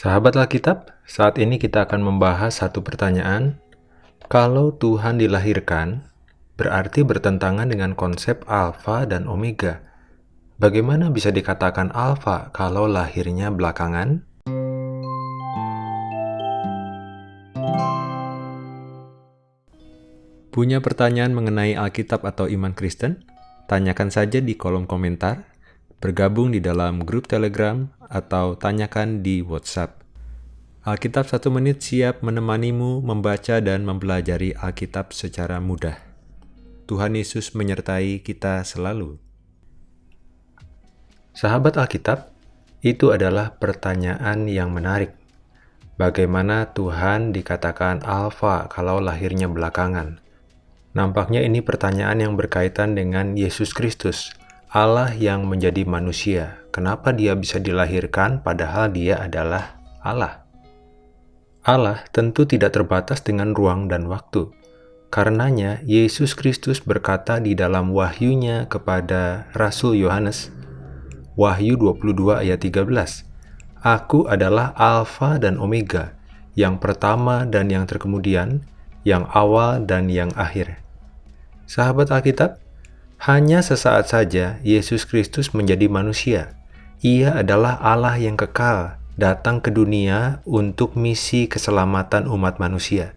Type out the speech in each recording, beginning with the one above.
Sahabat Alkitab, saat ini kita akan membahas satu pertanyaan. Kalau Tuhan dilahirkan, berarti bertentangan dengan konsep alfa dan omega. Bagaimana bisa dikatakan alfa kalau lahirnya belakangan? Punya pertanyaan mengenai Alkitab atau iman Kristen? Tanyakan saja di kolom komentar bergabung di dalam grup Telegram, atau tanyakan di WhatsApp. Alkitab satu menit siap menemanimu membaca dan mempelajari Alkitab secara mudah. Tuhan Yesus menyertai kita selalu. Sahabat Alkitab, itu adalah pertanyaan yang menarik. Bagaimana Tuhan dikatakan alfa kalau lahirnya belakangan? Nampaknya ini pertanyaan yang berkaitan dengan Yesus Kristus, Allah yang menjadi manusia, kenapa dia bisa dilahirkan padahal dia adalah Allah? Allah tentu tidak terbatas dengan ruang dan waktu. Karenanya, Yesus Kristus berkata di dalam wahyunya kepada Rasul Yohanes, Wahyu 22 ayat 13, Aku adalah Alfa dan Omega, yang pertama dan yang terkemudian, yang awal dan yang akhir. Sahabat Alkitab, hanya sesaat saja Yesus Kristus menjadi manusia. Ia adalah Allah yang kekal, datang ke dunia untuk misi keselamatan umat manusia.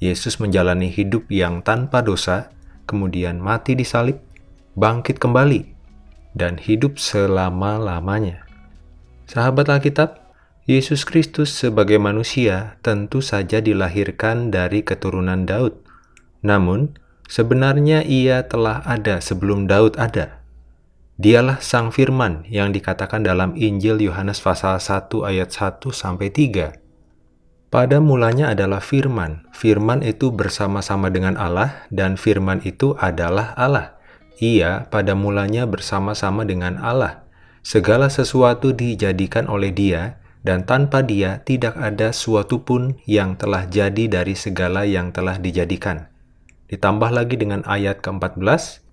Yesus menjalani hidup yang tanpa dosa, kemudian mati di salib, bangkit kembali, dan hidup selama-lamanya. Sahabat Alkitab, Yesus Kristus sebagai manusia tentu saja dilahirkan dari keturunan Daud. Namun, Sebenarnya ia telah ada sebelum Daud ada. Dialah Sang Firman yang dikatakan dalam Injil Yohanes pasal 1 ayat 1 sampai 3. Pada mulanya adalah firman. Firman itu bersama-sama dengan Allah dan firman itu adalah Allah. Ia pada mulanya bersama-sama dengan Allah. Segala sesuatu dijadikan oleh Dia dan tanpa Dia tidak ada suatu pun yang telah jadi dari segala yang telah dijadikan. Ditambah lagi dengan ayat ke-14,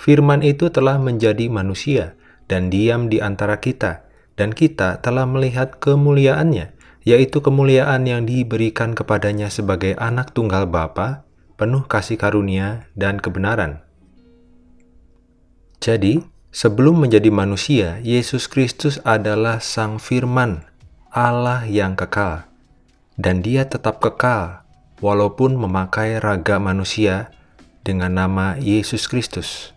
Firman itu telah menjadi manusia dan diam di antara kita, dan kita telah melihat kemuliaannya, yaitu kemuliaan yang diberikan kepadanya sebagai anak tunggal Bapa, penuh kasih karunia dan kebenaran. Jadi, sebelum menjadi manusia, Yesus Kristus adalah Sang Firman, Allah yang kekal, dan dia tetap kekal walaupun memakai raga manusia dengan nama Yesus Kristus.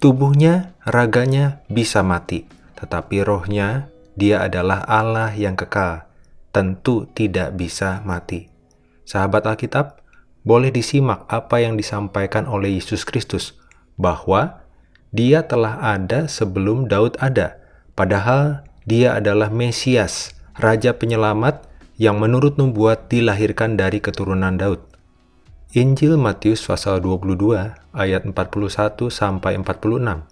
Tubuhnya, raganya bisa mati, tetapi rohnya, dia adalah Allah yang kekal, tentu tidak bisa mati. Sahabat Alkitab, boleh disimak apa yang disampaikan oleh Yesus Kristus, bahwa dia telah ada sebelum Daud ada, padahal dia adalah Mesias, Raja Penyelamat yang menurut nubuat dilahirkan dari keturunan Daud. Injil Matius pasal 22 ayat 41 sampai 46.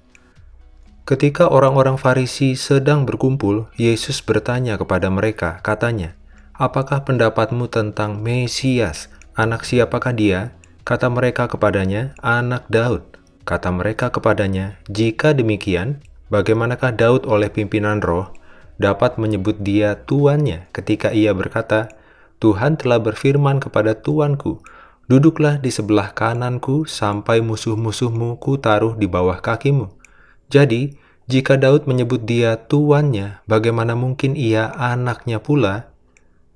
Ketika orang-orang Farisi sedang berkumpul, Yesus bertanya kepada mereka, katanya, "Apakah pendapatmu tentang Mesias? Anak siapakah dia?" Kata mereka kepadanya, "Anak Daud." Kata mereka kepadanya, "Jika demikian, bagaimanakah Daud oleh pimpinan roh dapat menyebut dia tuannya ketika ia berkata, Tuhan telah berfirman kepada tuanku, duduklah di sebelah kananku sampai musuh-musuhmu ku taruh di bawah kakimu. Jadi, jika Daud menyebut dia tuannya, bagaimana mungkin ia anaknya pula?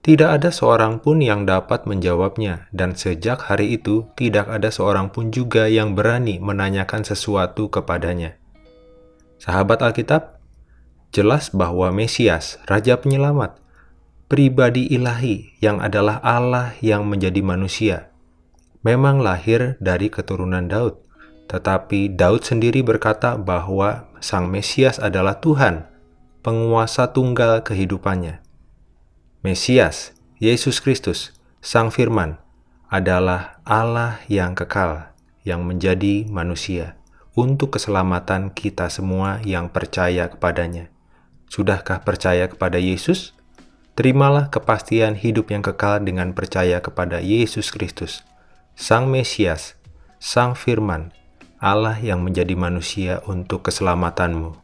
Tidak ada seorang pun yang dapat menjawabnya, dan sejak hari itu tidak ada seorang pun juga yang berani menanyakan sesuatu kepadanya. Sahabat Alkitab, jelas bahwa Mesias, Raja Penyelamat, pribadi ilahi yang adalah Allah yang menjadi manusia, memang lahir dari keturunan Daud. Tetapi Daud sendiri berkata bahwa Sang Mesias adalah Tuhan, penguasa tunggal kehidupannya. Mesias, Yesus Kristus, Sang Firman, adalah Allah yang kekal, yang menjadi manusia, untuk keselamatan kita semua yang percaya kepadanya. Sudahkah percaya kepada Yesus? Terimalah kepastian hidup yang kekal dengan percaya kepada Yesus Kristus, Sang Mesias, Sang Firman, Allah yang menjadi manusia untuk keselamatanmu.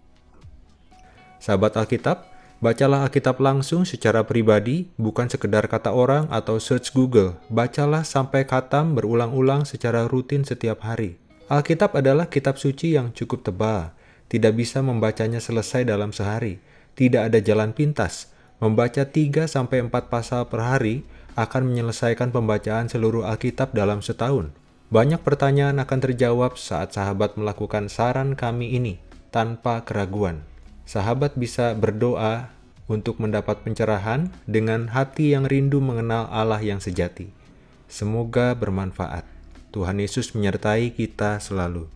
Sahabat Alkitab, Bacalah Alkitab langsung secara pribadi, bukan sekedar kata orang atau search Google. Bacalah sampai katam berulang-ulang secara rutin setiap hari. Alkitab adalah kitab suci yang cukup tebal. Tidak bisa membacanya selesai dalam sehari. Tidak ada jalan pintas. Membaca 3-4 pasal per hari akan menyelesaikan pembacaan seluruh Alkitab dalam setahun. Banyak pertanyaan akan terjawab saat sahabat melakukan saran kami ini tanpa keraguan sahabat bisa berdoa untuk mendapat pencerahan dengan hati yang rindu mengenal Allah yang sejati. Semoga bermanfaat. Tuhan Yesus menyertai kita selalu.